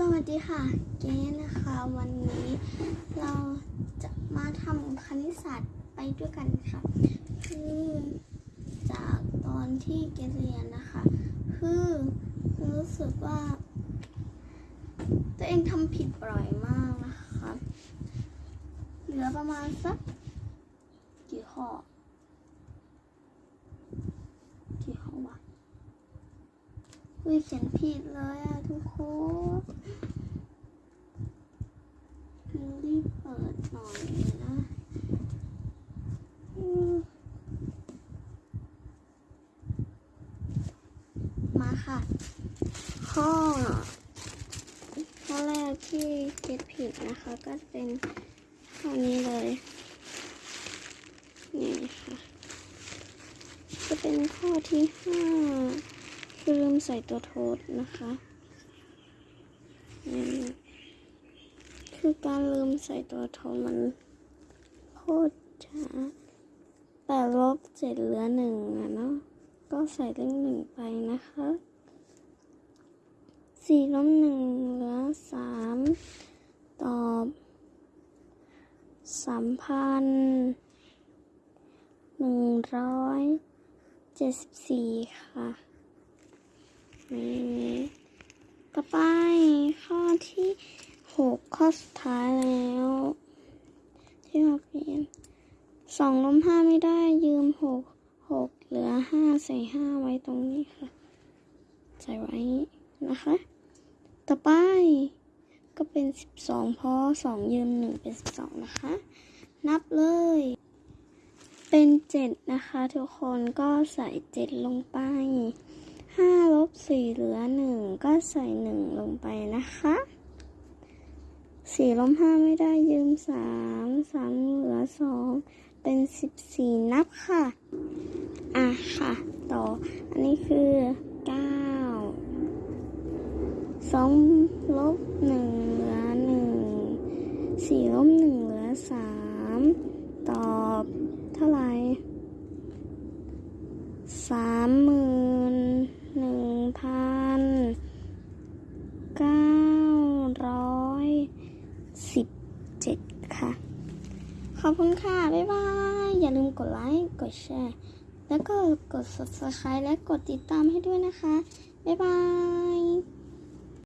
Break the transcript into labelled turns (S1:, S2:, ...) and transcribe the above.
S1: สวัสดีค่ะ เก๋นะคะ วันนี้เราจะมาทำคณิตศาสตร์ไปด้วยกันค่ะ คือจากตอนที่เก๋เรียนนะคะ คือรู้สึกว่า ตัวเองทำผิดบ่อยมากนะคะ เหลือประมาณสักกี่ข้อกี่ข้อวะอุ้ยเขียนผิดเลยอะทุกคนรีบ เปิดหน่อยนะอืมมาค่ะ ข้อ ข้อแรกที่เก็ตผิดนะคะ ก็เป็นข้อนี้เลย นี่ค่ะ จะเป็นข้อที่ห้าคือลืมใส่ตัวโทษนะคะนี่ คือการลืมใส่ตัวโทษมันโคตรช้าแปดลบเจ็ดเหลือหนึ่งอะเนาะก็ใส่เลขหนึ่งไปนะคะสี่ลบหนึ่งเหลือสามตอบสามพันหนึ่งร้อยเจ็ดสิบสี่ค่ะนี่ต่อไปข้อที่ หกข้อสุดท้ายแล้ว ที่เราเปลี่ยนสองลบห้าไม่ได้ยืมหกหกเหลือห้าใส่ห้าไว้ตรงนี้ค่ะ ใส่ไว้นะคะ ต่อไปก็เป็นสิบสองเพราะสองยืมหนึ่งเป็นสิบสองนะคะ นับเลย เป็นเจ็ดนะคะทุกคนก็ใส่เจ็ดลงไปห้าลบสี่เหลือหนึ่งก็ใส่หนึ่งลงไปนะคะ สี่ลบห้าไม่ได้ยืมสามสามเหลือสองเป็นสิบสี่นับค่ะ อะค่ะ ต่อ อันนี้คือเก้าสองลบหนึ่งเหลือหนึ่งสี่ลบหนึ่งเหลือสามตอบเท่าไหร่สามหมื่นหนึ่งพันเก้าร้อยสิบเจ็ดค่ะ ข อบคุณค่ะ บ๊ายบาย อย่าลืมกดไลค์ กดแชร์ แล้วก็กด subscribe และกดติดตามให้ด้วยนะคะ บ๊ายบาย